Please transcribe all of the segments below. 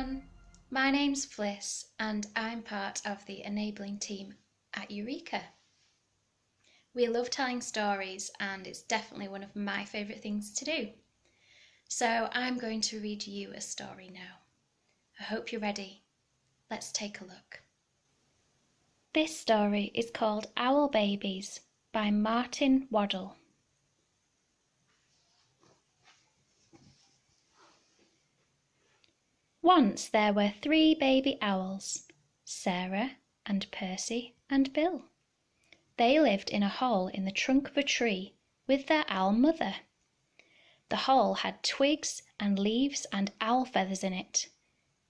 everyone. My name's Fliss, and I'm part of the enabling team at Eureka. We love telling stories, and it's definitely one of my favourite things to do. So I'm going to read you a story now. I hope you're ready. Let's take a look. This story is called Owl Babies by Martin Waddell. Once there were three baby owls Sarah and Percy and Bill. They lived in a hole in the trunk of a tree with their owl mother. The hole had twigs and leaves and owl feathers in it.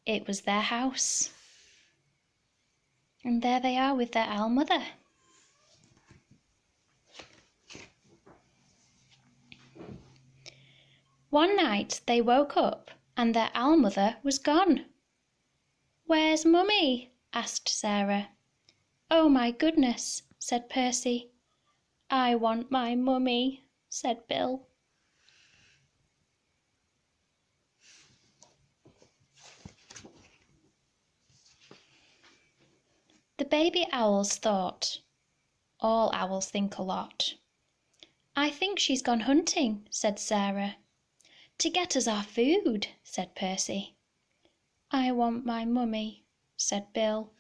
It was their house. And there they are with their owl mother. One night they woke up and their owl mother was gone. Where's Mummy? asked Sarah. Oh my goodness, said Percy. I want my mummy, said Bill. The baby owls thought. All owls think a lot. I think she's gone hunting, said Sarah. To get us our food, said Percy. I want my mummy, said Bill.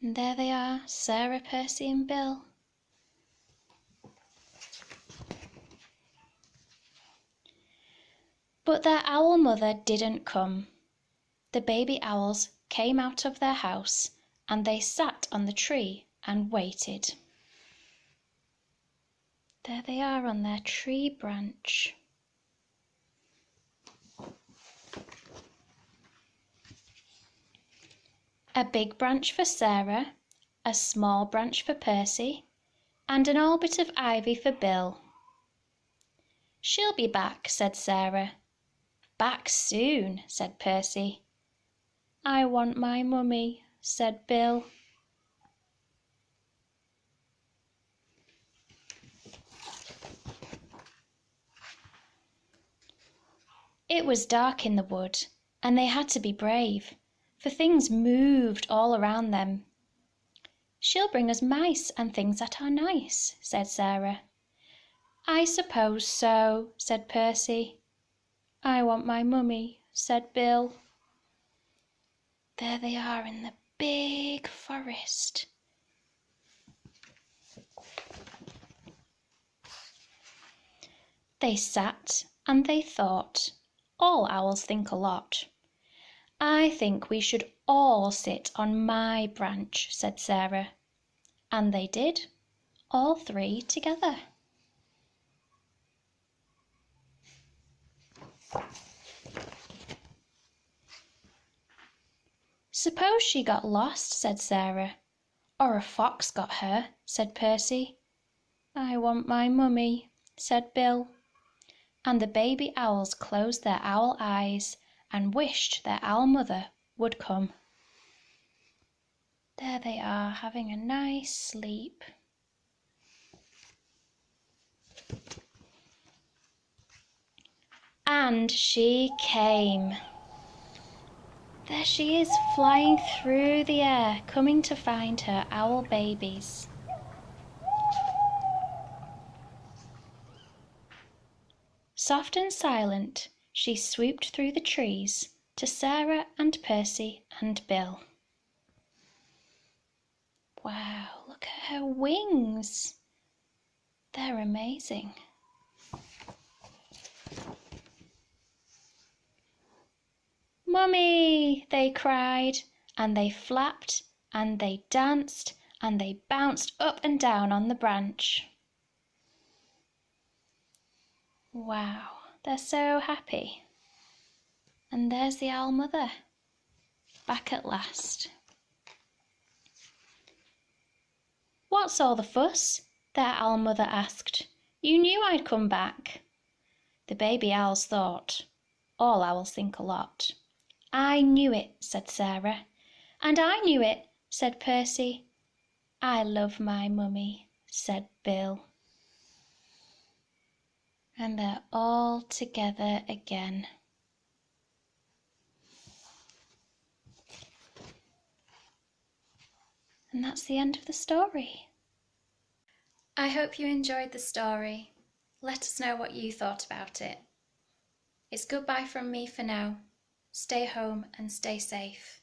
And there they are, Sarah, Percy, and Bill. But their owl mother didn't come. The baby owls came out of their house and they sat on the tree and waited. There they are on their tree branch. A big branch for Sarah, a small branch for Percy, and an old bit of ivy for Bill. She'll be back, said Sarah. Back soon, said Percy. I want my mummy, said Bill. It was dark in the wood, and they had to be brave, for things moved all around them. She'll bring us mice and things that are nice, said Sarah. I suppose so, said Percy. I want my mummy, said Bill. There they are in the big forest. They sat and they thought all owls think a lot. I think we should all sit on my branch, said Sarah. And they did, all three together. Suppose she got lost, said Sarah. Or a fox got her, said Percy. I want my mummy, said Bill and the baby owls closed their owl eyes and wished their owl mother would come. There they are having a nice sleep. And she came. There she is flying through the air, coming to find her owl babies. Soft and silent, she swooped through the trees to Sarah and Percy and Bill. Wow, look at her wings! They're amazing. Mummy! they cried, and they flapped and they danced and they bounced up and down on the branch. Wow, they're so happy. And there's the owl mother, back at last. What's all the fuss? their owl mother asked. You knew I'd come back. The baby owls thought. All owls think a lot. I knew it, said Sarah. And I knew it, said Percy. I love my mummy, said Bill and they're all together again. And that's the end of the story. I hope you enjoyed the story. Let us know what you thought about it. It's goodbye from me for now. Stay home and stay safe.